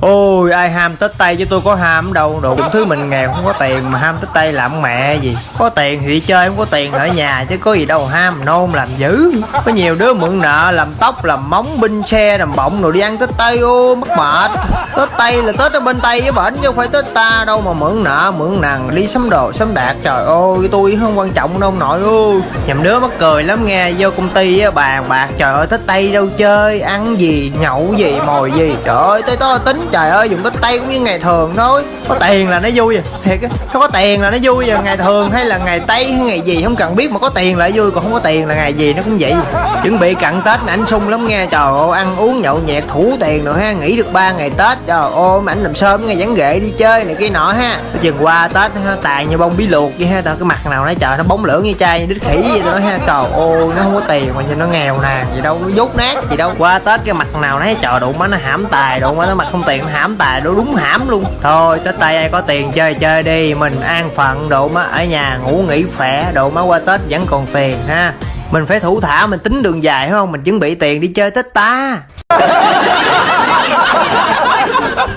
Ôi, ai ham Tết Tây chứ tôi có ham đâu. Đồ cũng thứ mình nghèo, không có tiền mà ham Tết Tây làm mẹ gì. Có tiền thì đi chơi, không có tiền ở nhà chứ có gì đâu ham. Nôn làm dữ. Có nhiều đứa mượn nợ, làm tóc, làm móng, binh xe, làm bọng rồi đi ăn Tết Tây ô mất mệt. Tết Tây là Tết ở bên Tây với bển chứ không phải Tết ta đâu mà mượn nợ, mượn nàng đi sắm đồ, sắm đạt trời ơi, tôi không quan trọng đâu nội ơi. Nhầm đứa mắc cười lắm nghe, vô công ty á, bàn bạc. Trời ơi Tết Tây đâu chơi, ăn gì, nhậu gì, mồi gì. Trời ơi, tới to tính trời ơi dùng cái Tây cũng như ngày thường thôi. Có tiền là nó vui à. Thiệt á không có tiền là nó vui à. Ngày thường hay là ngày Tây hay ngày gì không cần biết mà có tiền là vui còn không có tiền là ngày gì nó cũng vậy. Chuẩn bị cận Tết mà ảnh sung lắm nghe trời ơi ăn uống nhậu nhẹt thủ tiền rồi ha. Nghỉ được ba ngày Tết trời ơi mà ảnh làm sớm ngày vắng ghệ đi chơi này kia nọ ha. Chừng qua Tết ha, tài như bông bí luộc vậy ha. Tao cái mặt nào nó trời nó bóng lưỡng như chai đít khỉ vậy đó ha. Trời ơi nó không có tiền mà nhìn nó nghèo nè. Gì đâu nó dốt nát gì đâu. Qua Tết cái mặt nào nó trời đụng má nó hãm tài đụng má nó mặt không tiền nó hãm tài đó đúng hãm luôn. Thôi Tết tay ai có tiền chơi chơi đi. Mình an phận, độ má ở nhà ngủ nghỉ khỏe, độ má qua Tết vẫn còn tiền, ha. Mình phải thủ thả, mình tính đường dài, phải không? Mình chuẩn bị tiền đi chơi Tết ta.